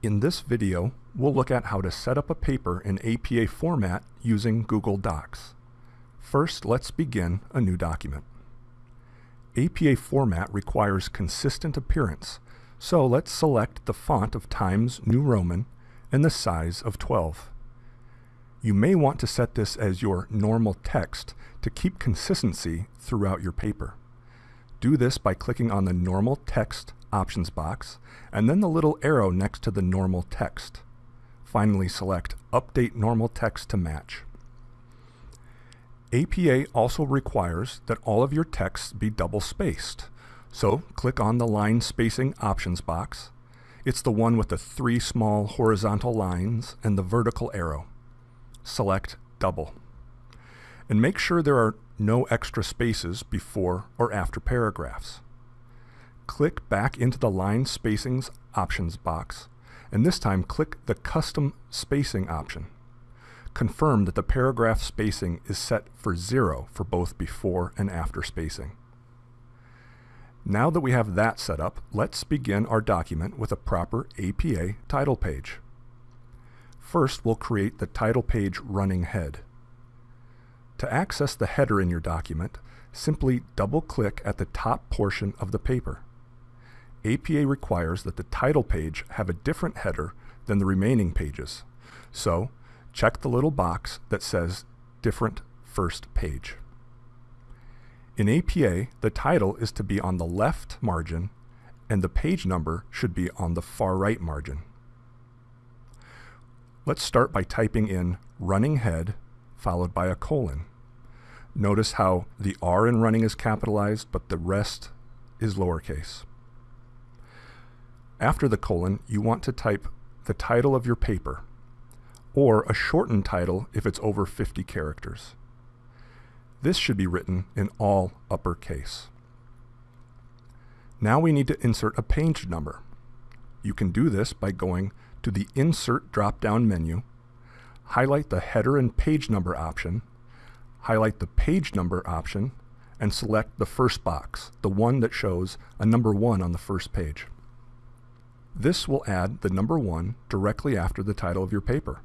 In this video, we'll look at how to set up a paper in APA format using Google Docs. First, let's begin a new document. APA format requires consistent appearance, so let's select the font of Times New Roman and the size of 12. You may want to set this as your normal text to keep consistency throughout your paper. Do this by clicking on the Normal Text options box, and then the little arrow next to the normal text. Finally select Update Normal Text to match. APA also requires that all of your texts be double-spaced, so click on the Line Spacing options box. It's the one with the three small horizontal lines and the vertical arrow. Select Double. And make sure there are no extra spaces before or after paragraphs click back into the line spacings options box, and this time click the custom spacing option. Confirm that the paragraph spacing is set for zero for both before and after spacing. Now that we have that set up, let's begin our document with a proper APA title page. First, we'll create the title page running head. To access the header in your document, simply double-click at the top portion of the paper. APA requires that the title page have a different header than the remaining pages. So check the little box that says Different First Page. In APA, the title is to be on the left margin and the page number should be on the far right margin. Let's start by typing in running head followed by a colon. Notice how the R in running is capitalized but the rest is lowercase. After the colon, you want to type the title of your paper, or a shortened title if it's over 50 characters. This should be written in all uppercase. Now we need to insert a page number. You can do this by going to the Insert drop-down menu, highlight the header and page number option, highlight the page number option, and select the first box, the one that shows a number 1 on the first page. This will add the number 1 directly after the title of your paper.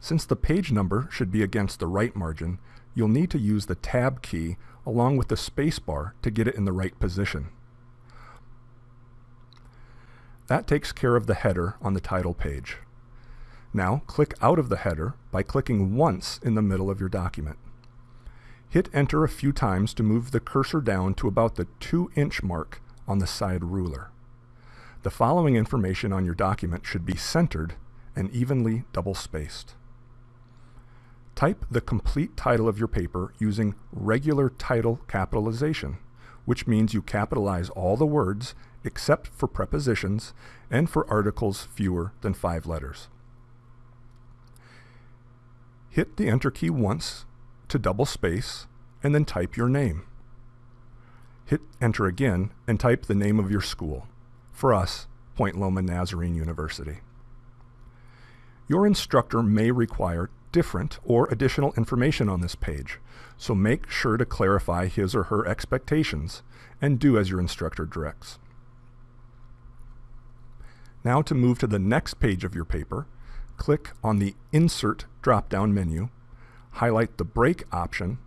Since the page number should be against the right margin, you'll need to use the Tab key along with the spacebar to get it in the right position. That takes care of the header on the title page. Now click out of the header by clicking once in the middle of your document. Hit enter a few times to move the cursor down to about the 2 inch mark on the side ruler. The following information on your document should be centered and evenly double-spaced. Type the complete title of your paper using regular title capitalization, which means you capitalize all the words except for prepositions and for articles fewer than five letters. Hit the Enter key once to double space and then type your name. Hit Enter again and type the name of your school for us, Point Loma Nazarene University. Your instructor may require different or additional information on this page, so make sure to clarify his or her expectations and do as your instructor directs. Now to move to the next page of your paper, click on the Insert drop-down menu, highlight the Break option,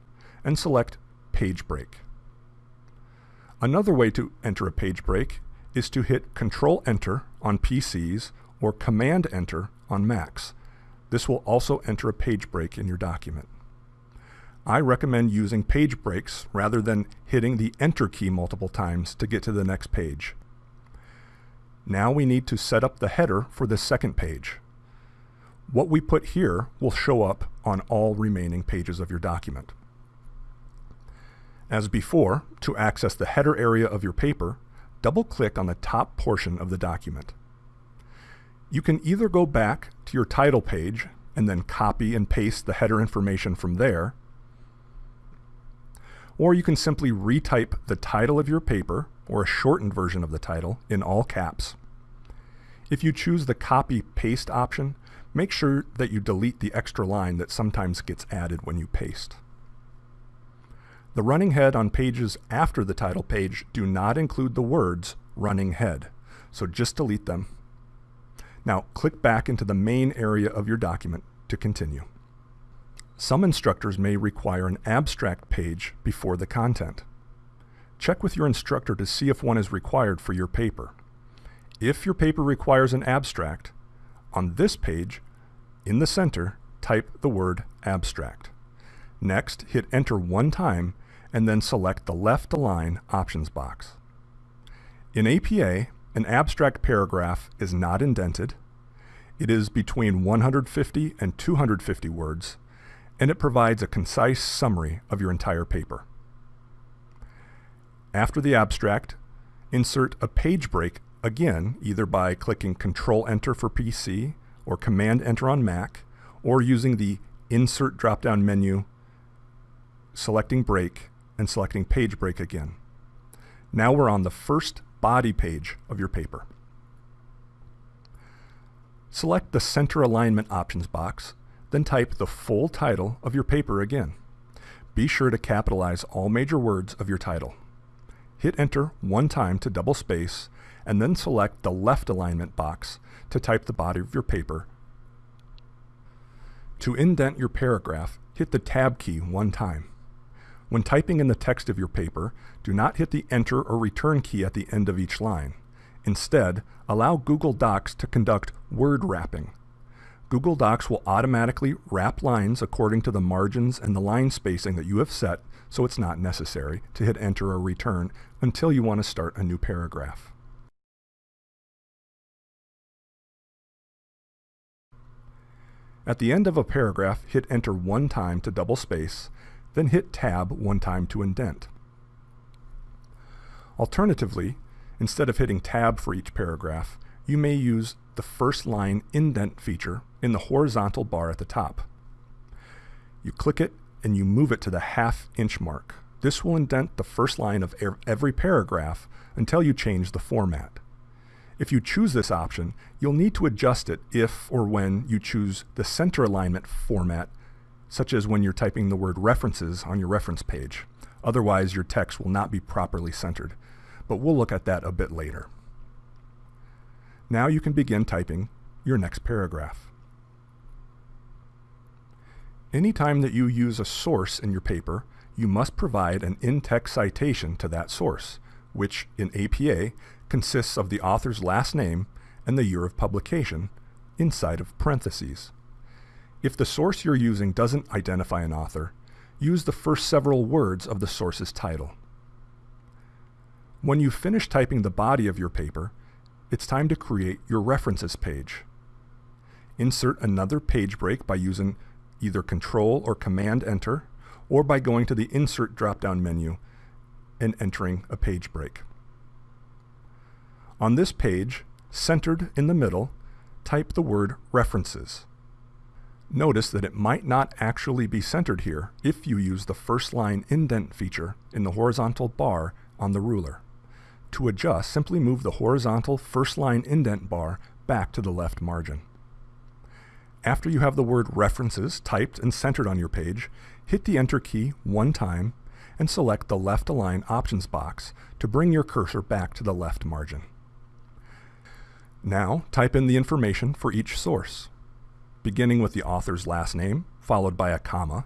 and select Page Break. Another way to enter a page break is to hit Control Enter on PCs or Command Enter on Macs. This will also enter a page break in your document. I recommend using page breaks rather than hitting the Enter key multiple times to get to the next page. Now we need to set up the header for the second page. What we put here will show up on all remaining pages of your document. As before, to access the header area of your paper, double-click on the top portion of the document. You can either go back to your title page and then copy and paste the header information from there, or you can simply retype the title of your paper or a shortened version of the title in all caps. If you choose the copy-paste option, make sure that you delete the extra line that sometimes gets added when you paste. The running head on pages after the title page do not include the words running head, so just delete them. Now click back into the main area of your document to continue. Some instructors may require an abstract page before the content. Check with your instructor to see if one is required for your paper. If your paper requires an abstract, on this page, in the center, type the word abstract. Next, hit enter one time and then select the left align options box. In APA, an abstract paragraph is not indented, it is between 150 and 250 words, and it provides a concise summary of your entire paper. After the abstract, insert a page break again, either by clicking Control-Enter for PC or Command-Enter on Mac, or using the Insert drop-down menu, selecting Break, and selecting Page Break again. Now we're on the first body page of your paper. Select the Center Alignment Options box, then type the full title of your paper again. Be sure to capitalize all major words of your title. Hit Enter one time to double space, and then select the left alignment box to type the body of your paper. To indent your paragraph, hit the Tab key one time. When typing in the text of your paper, do not hit the Enter or Return key at the end of each line. Instead, allow Google Docs to conduct word wrapping. Google Docs will automatically wrap lines according to the margins and the line spacing that you have set, so it's not necessary to hit enter or return until you want to start a new paragraph. At the end of a paragraph, hit enter one time to double space, then hit tab one time to indent. Alternatively, Instead of hitting tab for each paragraph, you may use the first line indent feature in the horizontal bar at the top. You click it and you move it to the half inch mark. This will indent the first line of every paragraph until you change the format. If you choose this option, you'll need to adjust it if or when you choose the center alignment format, such as when you're typing the word references on your reference page. Otherwise, your text will not be properly centered but we'll look at that a bit later. Now you can begin typing your next paragraph. Anytime that you use a source in your paper, you must provide an in-text citation to that source, which in APA consists of the author's last name and the year of publication inside of parentheses. If the source you're using doesn't identify an author, use the first several words of the source's title. When you finish typing the body of your paper, it's time to create your references page. Insert another page break by using either Control or Command Enter, or by going to the Insert drop-down menu and entering a page break. On this page, centered in the middle, type the word References. Notice that it might not actually be centered here if you use the first line indent feature in the horizontal bar on the ruler. To adjust, simply move the horizontal first line indent bar back to the left margin. After you have the word references typed and centered on your page, hit the Enter key one time and select the Left Align options box to bring your cursor back to the left margin. Now, type in the information for each source, beginning with the author's last name, followed by a comma,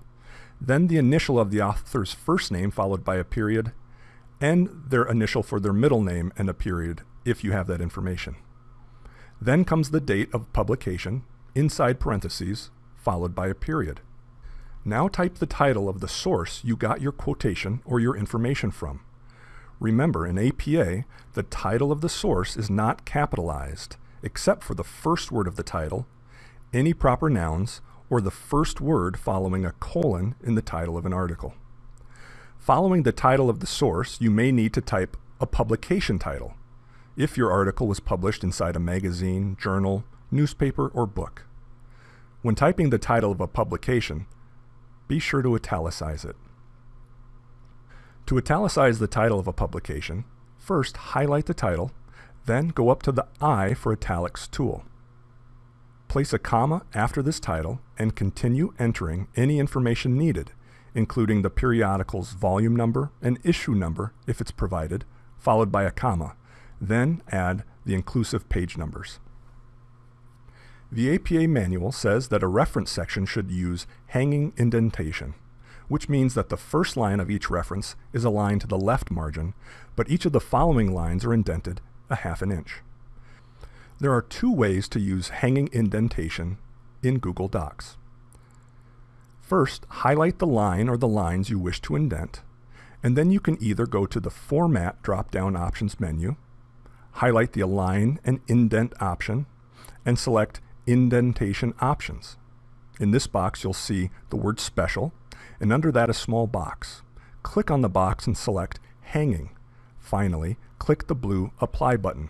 then the initial of the author's first name, followed by a period, and their initial for their middle name and a period if you have that information. Then comes the date of publication, inside parentheses, followed by a period. Now type the title of the source you got your quotation or your information from. Remember, in APA, the title of the source is not capitalized, except for the first word of the title, any proper nouns, or the first word following a colon in the title of an article. Following the title of the source, you may need to type a publication title if your article was published inside a magazine, journal, newspaper, or book. When typing the title of a publication, be sure to italicize it. To italicize the title of a publication, first highlight the title, then go up to the I for Italics tool. Place a comma after this title and continue entering any information needed including the periodical's volume number and issue number if it's provided, followed by a comma. Then add the inclusive page numbers. The APA manual says that a reference section should use hanging indentation, which means that the first line of each reference is aligned to the left margin, but each of the following lines are indented a half an inch. There are two ways to use hanging indentation in Google Docs. First, highlight the line or the lines you wish to indent, and then you can either go to the Format drop-down options menu, highlight the Align and Indent option, and select Indentation Options. In this box, you'll see the word Special, and under that a small box. Click on the box and select Hanging. Finally, click the blue Apply button.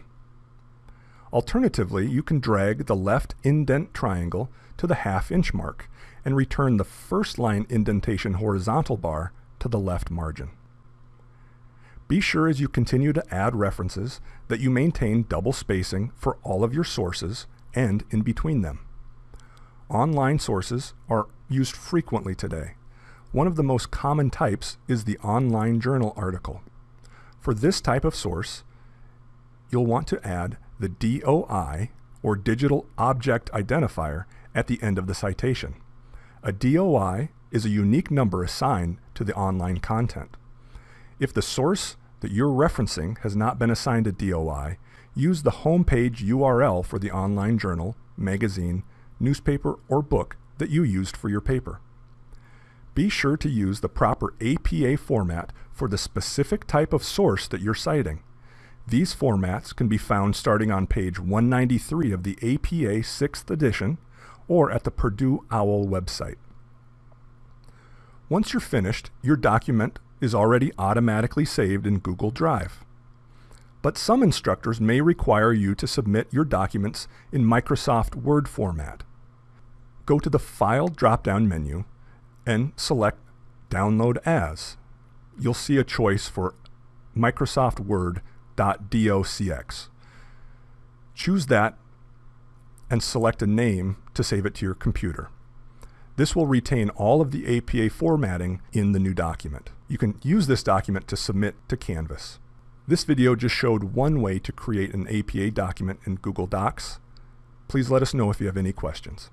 Alternatively, you can drag the left indent triangle to the half inch mark and return the first line indentation horizontal bar to the left margin. Be sure as you continue to add references that you maintain double spacing for all of your sources and in between them. Online sources are used frequently today. One of the most common types is the online journal article. For this type of source, you'll want to add the DOI, or Digital Object Identifier, at the end of the citation. A DOI is a unique number assigned to the online content. If the source that you're referencing has not been assigned a DOI, use the homepage URL for the online journal, magazine, newspaper, or book that you used for your paper. Be sure to use the proper APA format for the specific type of source that you're citing. These formats can be found starting on page 193 of the APA 6th edition or at the Purdue OWL website. Once you're finished, your document is already automatically saved in Google Drive. But some instructors may require you to submit your documents in Microsoft Word format. Go to the File drop-down menu and select Download As. You'll see a choice for Microsoft Word .docx. Choose that and select a name to save it to your computer. This will retain all of the APA formatting in the new document. You can use this document to submit to Canvas. This video just showed one way to create an APA document in Google Docs. Please let us know if you have any questions.